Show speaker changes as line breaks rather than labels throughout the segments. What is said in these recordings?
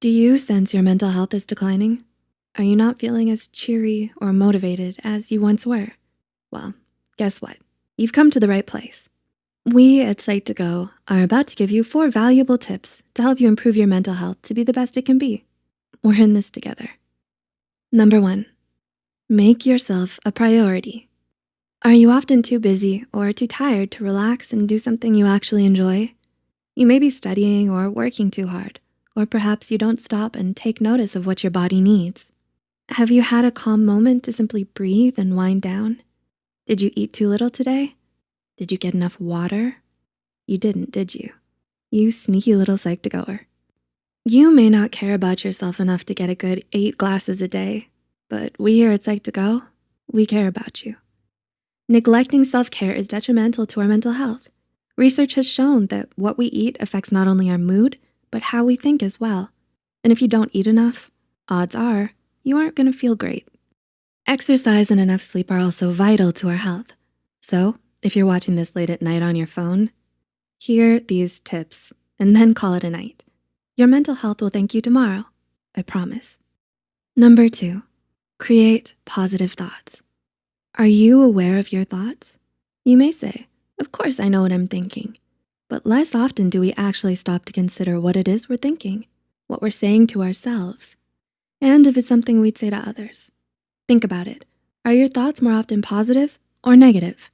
Do you sense your mental health is declining? Are you not feeling as cheery or motivated as you once were? Well, guess what? You've come to the right place. We at Psych2Go are about to give you four valuable tips to help you improve your mental health to be the best it can be. We're in this together. Number one, make yourself a priority. Are you often too busy or too tired to relax and do something you actually enjoy? You may be studying or working too hard, or perhaps you don't stop and take notice of what your body needs. Have you had a calm moment to simply breathe and wind down? Did you eat too little today? Did you get enough water? You didn't, did you? You sneaky little Psych2Goer. You may not care about yourself enough to get a good eight glasses a day, but we here at Psych2Go, we care about you. Neglecting self-care is detrimental to our mental health. Research has shown that what we eat affects not only our mood, but how we think as well. And if you don't eat enough, odds are you aren't gonna feel great. Exercise and enough sleep are also vital to our health. So if you're watching this late at night on your phone, hear these tips and then call it a night. Your mental health will thank you tomorrow, I promise. Number two, create positive thoughts. Are you aware of your thoughts? You may say, of course I know what I'm thinking, but less often do we actually stop to consider what it is we're thinking, what we're saying to ourselves, and if it's something we'd say to others. Think about it. Are your thoughts more often positive or negative?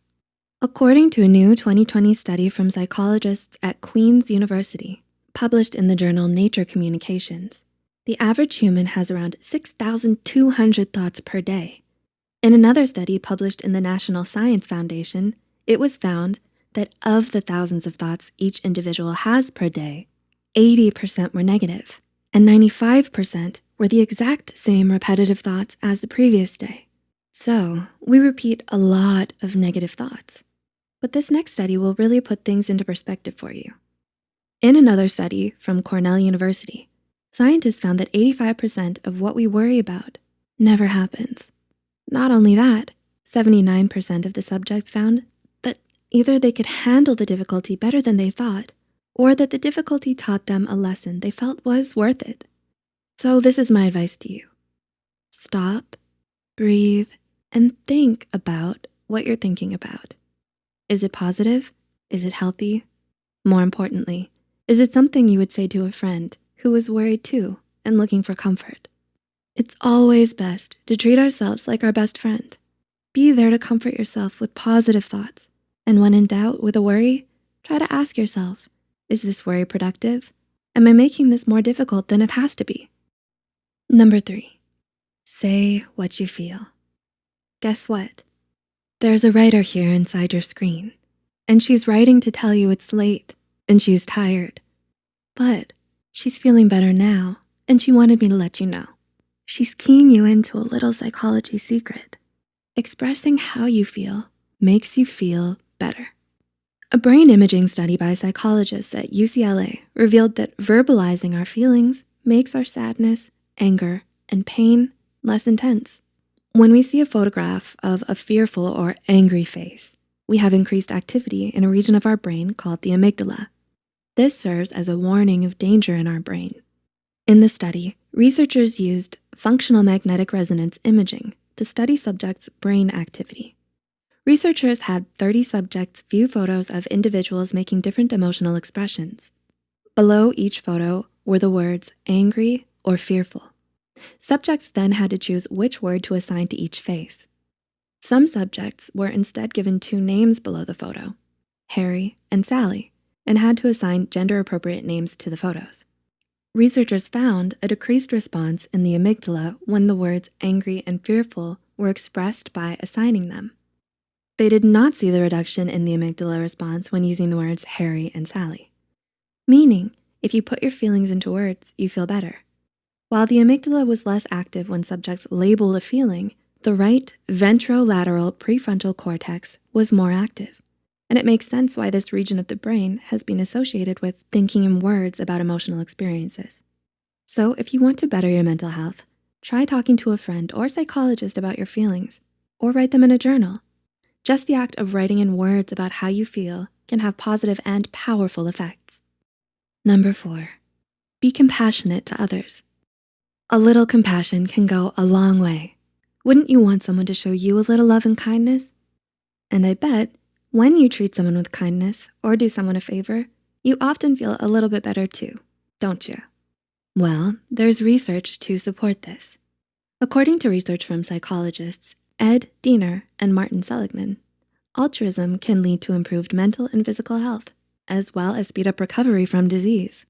According to a new 2020 study from psychologists at Queen's University, published in the journal Nature Communications, the average human has around 6,200 thoughts per day. In another study published in the National Science Foundation, it was found that of the thousands of thoughts each individual has per day, 80% were negative and 95% were the exact same repetitive thoughts as the previous day. So we repeat a lot of negative thoughts. But this next study will really put things into perspective for you. In another study from Cornell University, scientists found that 85% of what we worry about never happens. Not only that, 79% of the subjects found either they could handle the difficulty better than they thought, or that the difficulty taught them a lesson they felt was worth it. So this is my advice to you. Stop, breathe, and think about what you're thinking about. Is it positive? Is it healthy? More importantly, is it something you would say to a friend who is worried too and looking for comfort? It's always best to treat ourselves like our best friend. Be there to comfort yourself with positive thoughts. And when in doubt with a worry, try to ask yourself, is this worry productive? Am I making this more difficult than it has to be? Number three, say what you feel. Guess what? There's a writer here inside your screen, and she's writing to tell you it's late and she's tired. But she's feeling better now, and she wanted me to let you know. She's keying you into a little psychology secret. Expressing how you feel makes you feel better. A brain imaging study by psychologists at UCLA revealed that verbalizing our feelings makes our sadness, anger, and pain less intense. When we see a photograph of a fearful or angry face, we have increased activity in a region of our brain called the amygdala. This serves as a warning of danger in our brain. In the study, researchers used functional magnetic resonance imaging to study subjects' brain activity. Researchers had 30 subjects view photos of individuals making different emotional expressions. Below each photo were the words angry or fearful. Subjects then had to choose which word to assign to each face. Some subjects were instead given two names below the photo, Harry and Sally, and had to assign gender-appropriate names to the photos. Researchers found a decreased response in the amygdala when the words angry and fearful were expressed by assigning them. They did not see the reduction in the amygdala response when using the words Harry and Sally, meaning if you put your feelings into words, you feel better. While the amygdala was less active when subjects labeled a feeling, the right ventrolateral prefrontal cortex was more active. And it makes sense why this region of the brain has been associated with thinking in words about emotional experiences. So if you want to better your mental health, try talking to a friend or psychologist about your feelings or write them in a journal. Just the act of writing in words about how you feel can have positive and powerful effects. Number four, Be compassionate to others. A little compassion can go a long way. Wouldn't you want someone to show you a little love and kindness? And I bet when you treat someone with kindness or do someone a favor, you often feel a little bit better too, don't you? Well, there's research to support this. According to research from psychologists Ed Diener and Martin Seligman, altruism can lead to improved mental and physical health, as well as speed up recovery from disease.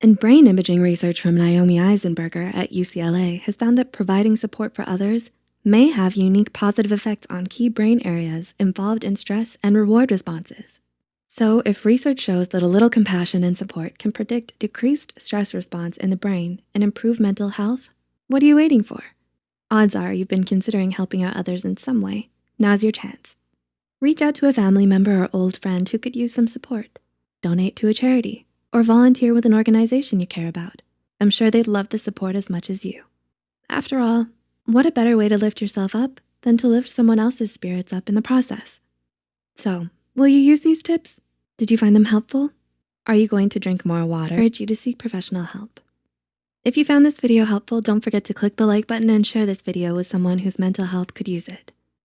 And brain imaging research from Naomi Eisenberger at UCLA has found that providing support for others may have unique positive effects on key brain areas involved in stress and reward responses. So if research shows that a little compassion and support can predict decreased stress response in the brain and improve mental health, what are you waiting for? Odds are you've been considering helping out others in some way. Now's your chance. Reach out to a family member or old friend who could use some support. Donate to a charity or volunteer with an organization you care about. I'm sure they'd love the support as much as you. After all, what a better way to lift yourself up than to lift someone else's spirits up in the process. So will you use these tips? Did you find them helpful? Are you going to drink more water? I urge you to seek professional help. If you found this video helpful, don't forget to click the like button and share this video with someone whose mental health could use it.